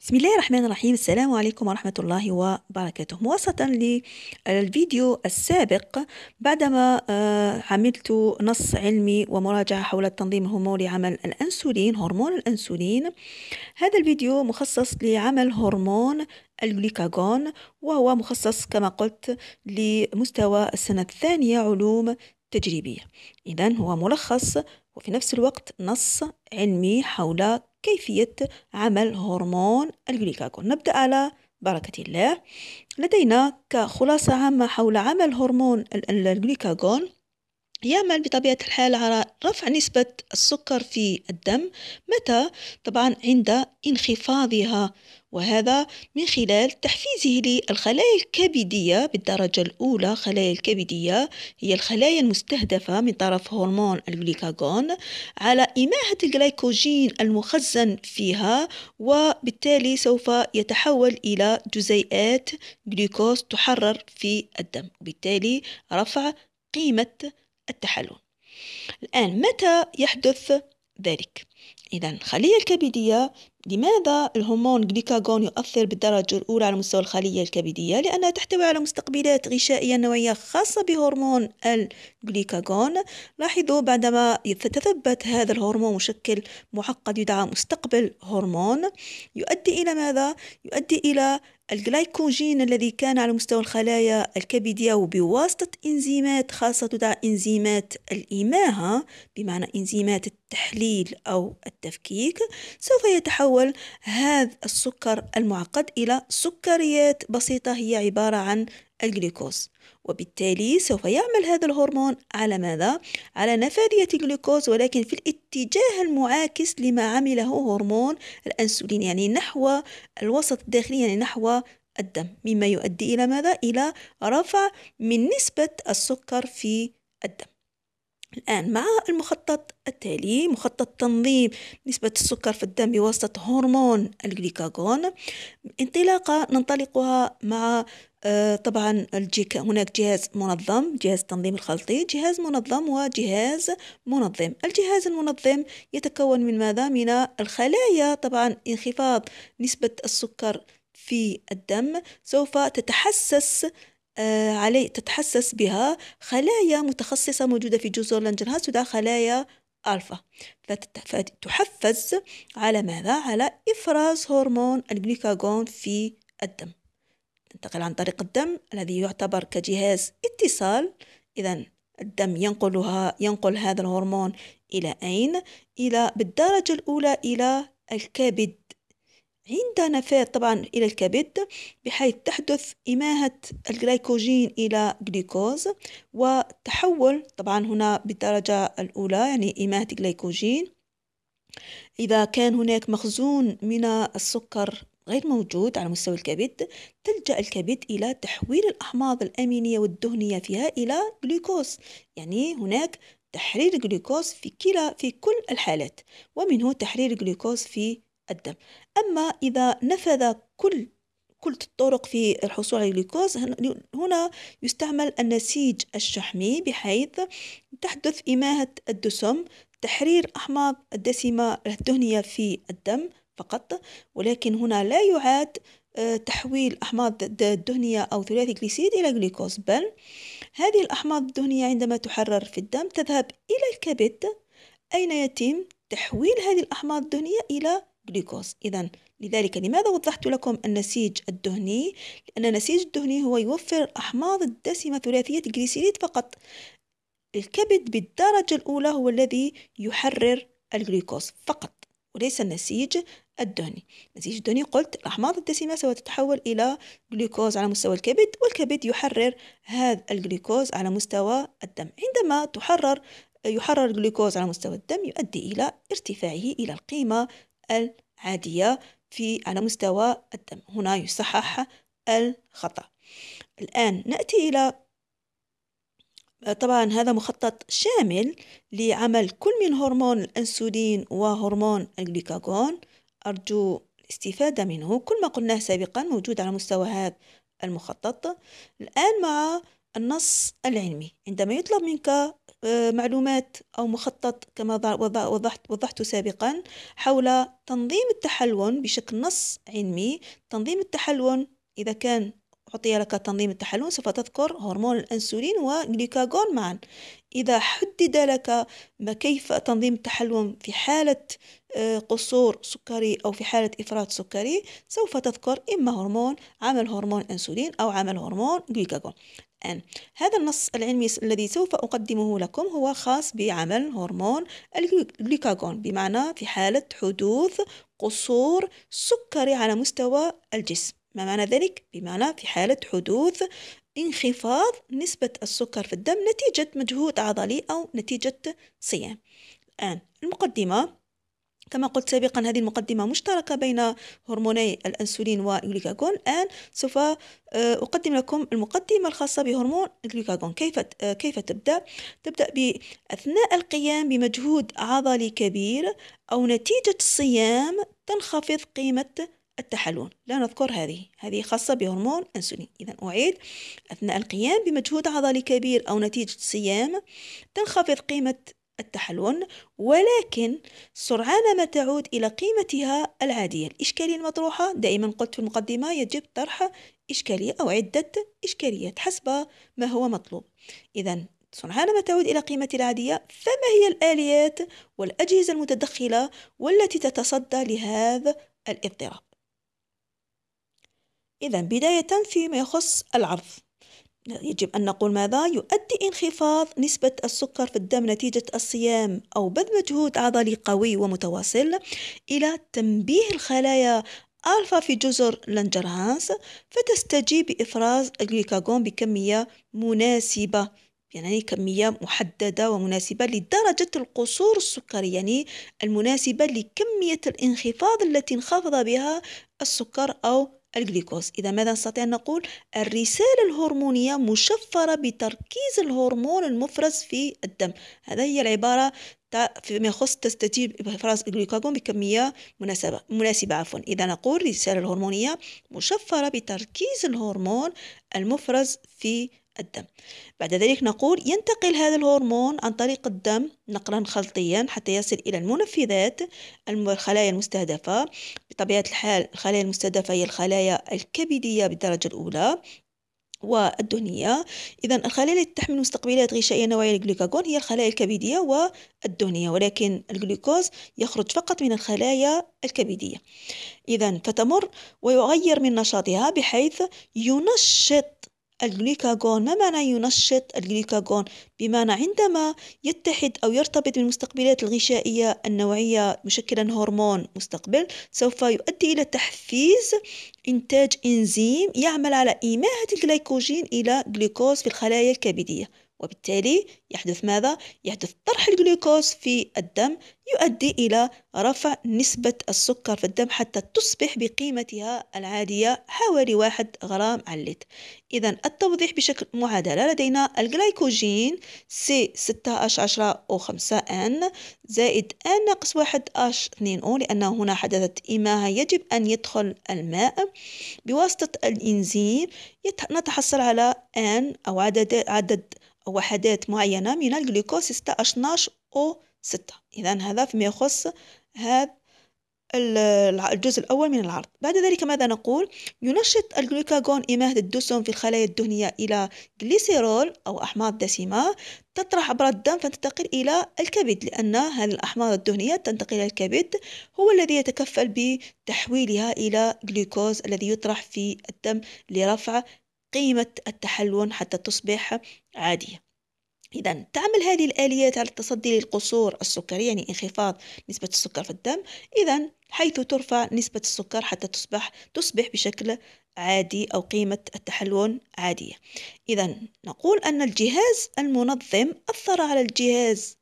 بسم الله الرحمن الرحيم. السلام عليكم ورحمة الله وبركاته. مواصلة للفيديو السابق بعدما آه، عملت نص علمي ومراجعة حول التنظيم الهرموني لعمل الأنسولين هرمون الأنسولين. هذا الفيديو مخصص لعمل هرمون الجليكاغون وهو مخصص كما قلت لمستوى السنة الثانية علوم تجريبية. إذا هو ملخص وفي نفس الوقت نص علمي حول كيفية عمل هرمون الجليكاغون نبدأ على بركة الله. لدينا كخلاصة عامة حول عمل هرمون الجليكاغون يعمل بطبيعة الحال على رفع نسبة السكر في الدم متى؟ طبعا عند انخفاضها وهذا من خلال تحفيزه للخلايا الكبدية بالدرجة الأولى خلايا الكبدية هي الخلايا المستهدفة من طرف هرمون الجليكاغون على إماحة الجلايكوجين المخزن فيها وبالتالي سوف يتحول إلى جزيئات جلوكوز تحرر في الدم وبالتالي رفع قيمة التحلل الآن متى يحدث ذلك؟ إذا الخلية الكبدية لماذا الهرمون جليكاغون يؤثر بالدرجة الأولى على مستوى الخلية الكبدية؟ لأنها تحتوي على مستقبلات غشائية نوعية خاصة بهرمون الجليكاغون لاحظوا بعدما يتثبت هذا الهرمون مشكل معقد يدعى مستقبل هرمون يؤدي إلى ماذا؟ يؤدي إلى الجلايكوجين الذي كان على مستوى الخلايا الكبدية وبواسطة إنزيمات خاصة تدعى إنزيمات الإماهة بمعنى إنزيمات التحليل أو التفكيك سوف يتحول هذا السكر المعقد إلى سكريات بسيطة هي عبارة عن الجلوكوز وبالتالي سوف يعمل هذا الهرمون على ماذا؟ على نفاذية الجلوكوز ولكن في الاتجاه المعاكس لما عمله هرمون الأنسولين يعني نحو الوسط الداخلي يعني نحو الدم مما يؤدي إلى ماذا؟ إلى رفع من نسبة السكر في الدم الآن مع المخطط التالي مخطط تنظيم نسبة السكر في الدم بواسطة هرمون الجليكاغون انطلاقة ننطلقها مع آه، طبعا هناك جهاز منظم جهاز التنظيم الخلطي جهاز منظم وجهاز منظم. الجهاز المنظم يتكون من ماذا؟ من الخلايا. طبعا انخفاض نسبة السكر في الدم سوف تتحسس آه، علي تتحسس بها خلايا متخصصة موجودة في جزر لانجرهاز تدعى خلايا ألفا فتحفز على ماذا؟ على إفراز هرمون الجليكاغون في الدم تنتقل عن طريق الدم الذي يعتبر كجهاز اتصال إذا الدم ينقلها ينقل هذا الهرمون إلى أين؟ إلى بالدرجة الأولى إلى الكبد عند نفاذ طبعا إلى الكبد بحيث تحدث إماهة الجلايكوجين إلى جلوكوز وتحول طبعا هنا بالدرجة الأولى يعني إماهة الجلايكوجين. إذا كان هناك مخزون من السكر غير موجود على مستوى الكبد تلجأ الكبد إلى تحويل الأحماض الأمينية والدهنية فيها إلى جلوكوز يعني هناك تحرير الجلوكوز في كلا في كل الحالات ومنه تحرير الجلوكوز في الدم. أما إذا نفذ كل كل الطرق في الحصول على الجلوكوز هنا يستعمل النسيج الشحمي بحيث تحدث إماهة الدسم تحرير أحماض الدسمة الدهنية في الدم فقط. ولكن هنا لا يعاد آه، تحويل أحماض الدهنية أو ثلاثي جليسيد إلى جلوكوز بل هذه الأحماض الدهنية عندما تحرر في الدم تذهب إلى الكبد أين يتم تحويل هذه الأحماض الدهنية إلى جلوكوز إذا لذلك لماذا وضحت لكم النسيج الدهني؟ لأن النسيج الدهني هو يوفر الأحماض الدسمة ثلاثية الجليسيريد فقط. الكبد بالدرجة الأولى هو الذي يحرر الجلوكوز فقط وليس النسيج الدهني. النسيج الدهني قلت الأحماض الدسمة سوف تتحول إلى جلوكوز على مستوى الكبد والكبد يحرر هذا الجلوكوز على مستوى الدم. عندما تحرر يحرر الجلوكوز على مستوى الدم يؤدي إلى ارتفاعه إلى القيمة العادية في على مستوى الدم. هنا يصحح الخطأ. الآن نأتي إلى طبعا هذا مخطط شامل لعمل كل من هرمون الأنسولين وهرمون الجليكاغون أرجو الاستفادة منه. كل ما قلناه سابقا موجود على مستوى هذا المخطط. الآن مع النص العلمي. عندما يطلب منك آه، معلومات أو مخطط كما وضحت, وضحت سابقا حول تنظيم التحلون بشكل نص علمي. تنظيم التحلون إذا كان أعطي لك تنظيم التحلون سوف تذكر هرمون الأنسولين وجليكاغون معا. إذا حدد لك ما كيف تنظيم التحلون في حالة آه، قصور سكري أو في حالة إفراط سكري سوف تذكر إما هرمون عمل هرمون أنسولين أو عمل هرمون جليكاغون الآن هذا النص العلمي الذي سوف أقدمه لكم هو خاص بعمل هرمون الجليكاغون بمعنى في حالة حدوث قصور سكري على مستوى الجسم ما معنى ذلك؟ بمعنى في حالة حدوث انخفاض نسبة السكر في الدم نتيجة مجهود عضلي أو نتيجة صيام. الآن المقدمة كما قلت سابقا هذه المقدمة مشتركة بين هرموني الأنسولين والجلوكاغون الآن سوف آه، أقدم لكم المقدمة الخاصة بهرمون الجلوكاغون. كيف آه، كيف تبدأ؟ تبدأ بأثناء القيام بمجهود عضلي كبير أو نتيجة الصيام تنخفض قيمة التحلل لا نذكر هذه. هذه خاصة بهرمون أنسولين. إذا أعيد أثناء القيام بمجهود عضلي كبير أو نتيجة صيام تنخفض قيمة التحلل ولكن سرعان ما تعود إلى قيمتها العادية. الإشكالية المطروحة دائما قلت في المقدمة يجب طرح إشكالية أو عدة إشكاليات حسب ما هو مطلوب. إذا سرعان ما تعود إلى قيمتها العادية فما هي الآليات والأجهزة المتدخلة والتي تتصدى لهذا الاضطراب؟ إذا بداية فيما يخص العرض يجب أن نقول ماذا؟ يؤدي انخفاض نسبة السكر في الدم نتيجة الصيام أو بذل مجهود عضلي قوي ومتواصل إلى تنبيه الخلايا ألفا في جزر لانجرهانس فتستجيب بإفراز الجليكاغون بكمية مناسبة يعني كمية محددة ومناسبة لدرجة القصور السكري يعني المناسبة لكمية الانخفاض التي انخفض بها السكر أو الجليكوز. إذا ماذا نستطيع أن نقول؟ الرسالة الهرمونية مشفرة بتركيز الهرمون المفرز في الدم. هذا هي العبارة فيما يخص تستجيب بإفراز الجلوكاجون بكمية مناسبة مناسبة عفوا. إذا نقول الرسالة الهرمونية مشفرة بتركيز الهرمون المفرز في الدم. بعد ذلك نقول ينتقل هذا الهرمون عن طريق الدم نقلا خلطيا حتى يصل إلى المنفذات الخلايا المستهدفة. بطبيعة الحال الخلايا المستهدفة هي الخلايا الكبدية بالدرجة الأولى والدهنية. إذا الخلايا التي تحمل مستقبلات غشائية نوعية للجلوكاجون هي الخلايا الكبدية والدهنية ولكن الجلوكوز يخرج فقط من الخلايا الكبدية. إذا فتمر ويغير من نشاطها بحيث ينشط الجليكاغون ما معنى ينشط الجليكاغون بمعنى عندما يتحد أو يرتبط بالمستقبلات الغشائية النوعية مشكلا هرمون مستقبل سوف يؤدي إلى تحفيز إنتاج إنزيم يعمل على إيماءة الجليكوجين إلى جلوكوز في الخلايا الكبدية. وبالتالي يحدث ماذا؟ يحدث طرح الجلوكوز في الدم يؤدي إلى رفع نسبة السكر في الدم حتى تصبح بقيمتها العادية حوالي واحد غرام على اللتر إذا التوضيح بشكل معادلة لدينا الجلايكوجين C 16 10 أو 5 N زائد N ناقص واحد H 2 O لأن هنا حدثت إماها يجب أن يدخل الماء بواسطة الإنزيم نتحصل على N أو عدد عدد وحدات معينة من الجلوكوز 16 أو 6 إذا هذا فيما يخص هذا الجزء الأول من العرض بعد ذلك ماذا نقول؟ ينشط الجلوكاغون إماهة الدسم في الخلايا الدهنية إلى جليسيرول أو أحماض دسمة تطرح عبر الدم فتنتقل إلى الكبد لأن هذه الأحماض الدهنية تنتقل إلى الكبد هو الذي يتكفل بتحويلها إلى جلوكوز الذي يطرح في الدم لرفع قيمة التحلون حتى تصبح عادية. إذا تعمل هذه الآليات على التصدي للقصور السكري يعني انخفاض نسبة السكر في الدم. إذا حيث ترفع نسبة السكر حتى تصبح تصبح بشكل عادي أو قيمة التحلون عادية. إذا نقول أن الجهاز المنظم أثر على الجهاز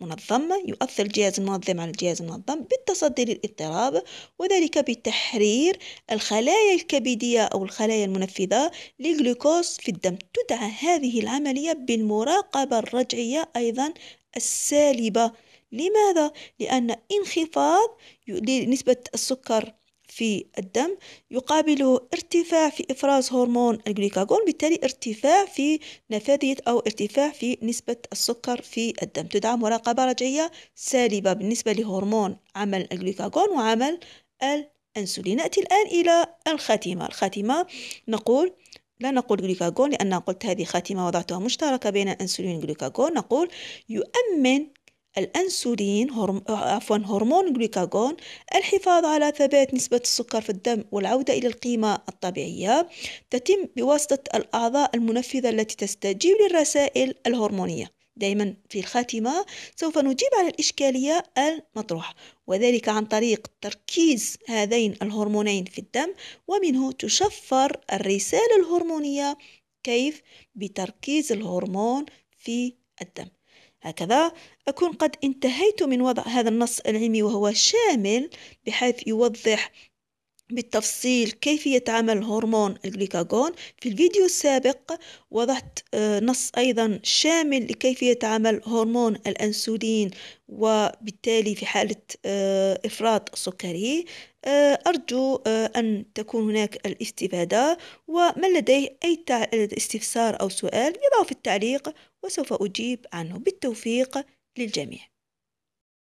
منظم يؤثر الجهاز المنظم على الجهاز المنظم بالتصدي للاضطراب وذلك بتحرير الخلايا الكبدية أو الخلايا المنفذة للجلوكوز في الدم تدعى هذه العملية بالمراقبة الرجعية أيضا السالبة لماذا؟ لأن انخفاض لنسبة السكر في الدم يقابله ارتفاع في إفراز هرمون الجلوكاغون بالتالي ارتفاع في نفاذية أو ارتفاع في نسبة السكر في الدم. تدعم مراقبة رجعية سالبة بالنسبة لهرمون عمل الجلوكاغون وعمل الأنسولين. نأتي الآن إلى الخاتمة. الخاتمة نقول لا نقول جلوكاغون لأن قلت هذه خاتمة وضعتها مشتركة بين الأنسولين والجلوكاغون نقول يؤمن الأنسولين هرم... عفوا هرمون الجلوكاغون الحفاظ على ثبات نسبة السكر في الدم والعودة إلى القيمة الطبيعية تتم بواسطة الأعضاء المنفذة التي تستجيب للرسائل الهرمونية. دائما في الخاتمة سوف نجيب على الإشكالية المطروحة وذلك عن طريق تركيز هذين الهرمونين في الدم ومنه تشفر الرسالة الهرمونية كيف؟ بتركيز الهرمون في الدم. هكذا أكون قد انتهيت من وضع هذا النص العلمي وهو شامل بحيث يوضح بالتفصيل كيفية عمل هرمون الجليكاغون في الفيديو السابق وضعت آه، نص أيضا شامل لكيفية عمل هرمون الأنسولين وبالتالي في حالة آه، إفراط السكري آه، أرجو أن تكون هناك الاستفادة. ومن لديه أي استفسار أو سؤال يضعه في التعليق وسوف أجيب عنه. بالتوفيق للجميع.